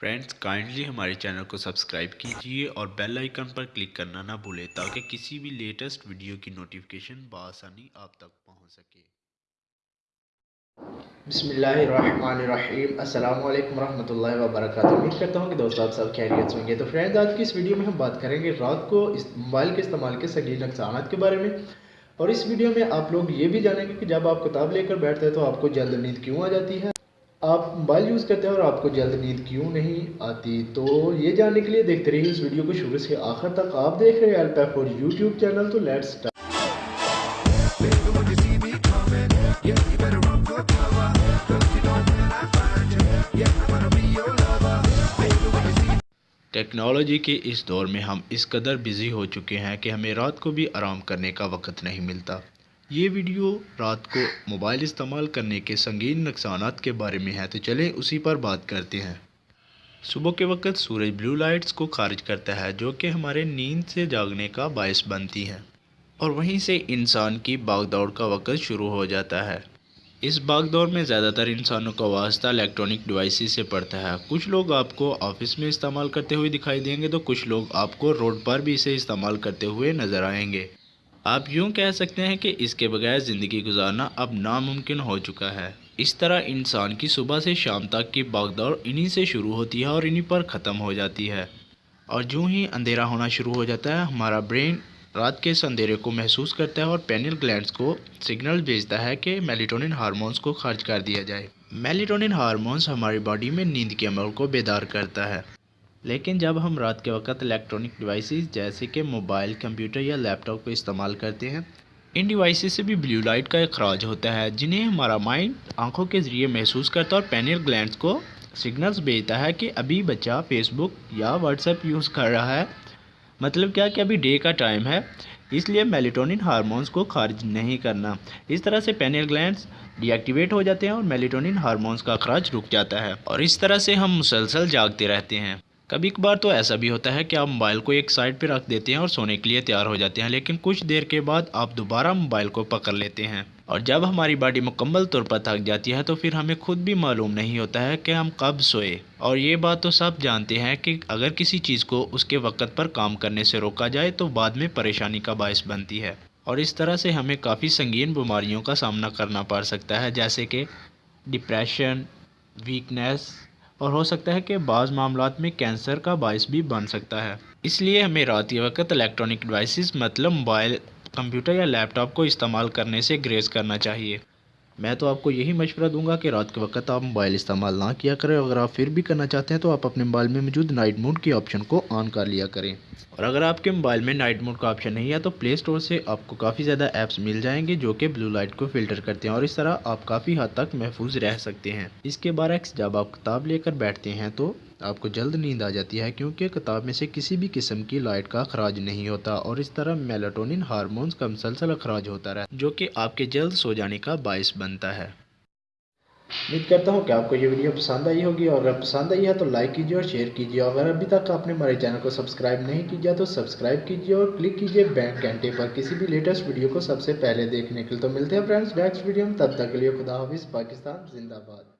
Friends kindly ہمارے channel کو subscribe کیجیے اور بیل آئیکن پر کلک کرنا نہ بھولے تاکہ کسی بھی لیٹسٹ ویڈیو کی نوٹیفکیشن بآسانی آپ تک پہنچ سکے بسم اللہ الرحمن الرحیم السلام علیکم ورحمۃ اللہ وبرکاتہ امید کرتا ہوں کہ دوست آپ سب خیریت ہوں گے تو فرینڈز آج کی اس ویڈیو میں ہم بات کریں گے رات کو اس موبائل کے استعمال کے سنگین نقصانات کے بارے میں اور اس ویڈیو میں آپ لوگ یہ بھی جانیں گے کہ جب آپ کتاب لے کر بیٹھتے ہیں تو آپ کو جلد نیند کیوں آ جاتی ہے آپ موبائل یوز کرتے ہیں اور آپ کو جلد نیند کیوں نہیں آتی؟ تو یہ جاننے کے لیے دیکھتے رہیے اس ویڈیو کو شروع سے آخر تک۔ آپ دیکھ رہے ہیں فور یوٹیوب چینل، تو لیٹ سٹارٹ ٹیکنالوجی کے اس دور میں ہم اس قدر بزی ہو چکے ہیں کہ ہمیں رات کو بھی آرام کرنے کا وقت نہیں ملتا۔ یہ ویڈیو رات کو موبائل استعمال کرنے کے سنگین نقصانات کے بارے میں ہے تو چلیں اسی پر بات کرتے ہیں۔ صبح کے وقت سورج بلو لائٹس کو خارج کرتا ہے جو کہ ہمارے نیند سے جاگنے کا باعث بنتی ہیں اور وہیں سے انسان کی باغ دوڑ کا وقت شروع ہو جاتا ہے۔ اس باغ دور میں زیادہ تر انسانوں کا واسطہ الیکٹرانک ڈیوائسز سے پڑتا ہے۔ کچھ لوگ آپ کو آفس میں استعمال کرتے ہوئے دکھائی دیں گے تو کچھ لوگ آپ کو روڈ پر بھی اسے استعمال کرتے ہوئے نظر آئیں گے۔ آپ یوں کہہ سکتے ہیں کہ اس کے بغیر زندگی گزارنا اب ناممکن ہو چکا ہے۔ اس طرح انسان کی صبح سے شام تک کی باغ دوڑ انہی سے شروع ہوتی ہے اور انہی پر ختم ہو جاتی ہے۔ اور جو ہی اندھیرا ہونا شروع ہو جاتا ہے، ہمارا برین رات کے اس اندھیرے کو محسوس کرتا ہے اور پینل گلینڈز کو سگنل بھیجتا ہے کہ میلیٹونن ہارمونز کو خارج کر دیا جائے۔ میلیٹونن ہارمونز ہماری باڈی میں نیند کے عمل کو بیدار کرتا ہے۔ لیکن جب ہم رات کے وقت الیکٹرانک ڈیوائسز جیسے کہ موبائل کمپیوٹر یا لیپ ٹاپ کو استعمال کرتے ہیں، ان ڈیوائسز سے بھی بلیو لائٹ کا اخراج ہوتا ہے، جنہیں ہمارا مائنڈ آنکھوں کے ذریعے محسوس کرتا ہے اور پینل گلینڈز کو سگنلز بھیجتا ہے کہ ابھی بچہ فیس بک یا واٹس ایپ یوز کر رہا ہے۔ مطلب کیا کہ ابھی ڈے کا ٹائم ہے، اس لیے میلیٹونن ہارمونز کو خارج نہیں کرنا۔ اس طرح سے پینل گلینڈز ڈی ایکٹیویٹ ہو جاتے ہیں اور میلیٹونن ہارمونز کا اخراج رک جاتا ہے۔ اور اس طرح سے ہم مسلسل جاگتے رہتے ہیں۔ کبھی کبھار تو ایسا بھی ہوتا ہے کہ آپ موبائل کو ایک سائڈ پہ رکھ دیتے ہیں اور سونے کے لیے تیار ہو جاتے ہیں، لیکن کچھ دیر کے بعد آپ دوبارہ موبائل کو پکڑ لیتے ہیں۔ اور جب ہماری باڈی مکمل طور پر تھک جاتی ہے تو پھر ہمیں خود بھی معلوم نہیں ہوتا ہے کہ ہم کب سوئے۔ اور یہ بات تو سب جانتے ہیں کہ اگر کسی چیز کو اس کے وقت پر کام کرنے سے روکا جائے تو بعد میں پریشانی کا باعث بنتی ہے۔ اور اس طرح سے ہمیں کافی سنگین بیماریوں کا سامنا کرنا پڑ سکتا ہے، جیسے کہ ڈپریشن ویکنیس اور ہو سکتا ہے کہ بعض معاملات میں کینسر کا باعث بھی بن سکتا ہے۔ اس لیے ہمیں رات وقت الیکٹرانک ڈیوائسز مطلب موبائل، کمپیوٹر یا لیپ ٹاپ کو استعمال کرنے سے گریز کرنا چاہیے۔ میں تو آپ کو یہی مشورہ دوں گا کہ رات کے وقت آپ موبائل استعمال نہ کیا کریں، اگر آپ پھر بھی کرنا چاہتے ہیں تو آپ اپنے موبائل میں موجود نائٹ موڈ کی آپشن کو آن کر لیا کریں۔ اور اگر آپ کے موبائل میں نائٹ موڈ کا آپشن نہیں ہے تو پلے اسٹور سے آپ کو کافی زیادہ ایپس مل جائیں گے جو کہ بلو لائٹ کو فلٹر کرتے ہیں اور اس طرح آپ کافی حد تک محفوظ رہ سکتے ہیں۔ اس کے برعکس جب آپ کتاب لے کر بیٹھتے ہیں تو آپ کو جلد نیند آ جاتی ہے کیونکہ کتاب میں سے کسی بھی قسم کی لائٹ کا اخراج نہیں ہوتا اور اس طرح میلاٹونن ہارمونز کا مسلسل اخراج ہوتا رہتا جو کہ آپ کے جلد سو جانے کا باعث بنتا ہے۔ امید کرتا ہوں کہ آپ کو یہ ویڈیو پسند آئی ہوگی اور اگر پسند آئی ہے تو لائک کیجیے اور شیئر کیجیے اور اگر ابھی تک آپ نے ہمارے چینل کو سبسکرائب نہیں کیا تو سبسکرائب کیجیے اور کلک کیجیے بینک گھنٹے پر کسی بھی لیٹسٹ ویڈیو کو سب سے پہلے دیکھنے کے لیے۔ تو ملتے ہیں فرینڈز نیکسٹ ویڈیو میں، تب تک کے لیے خدا حافظ، پاکستان زندہ باد۔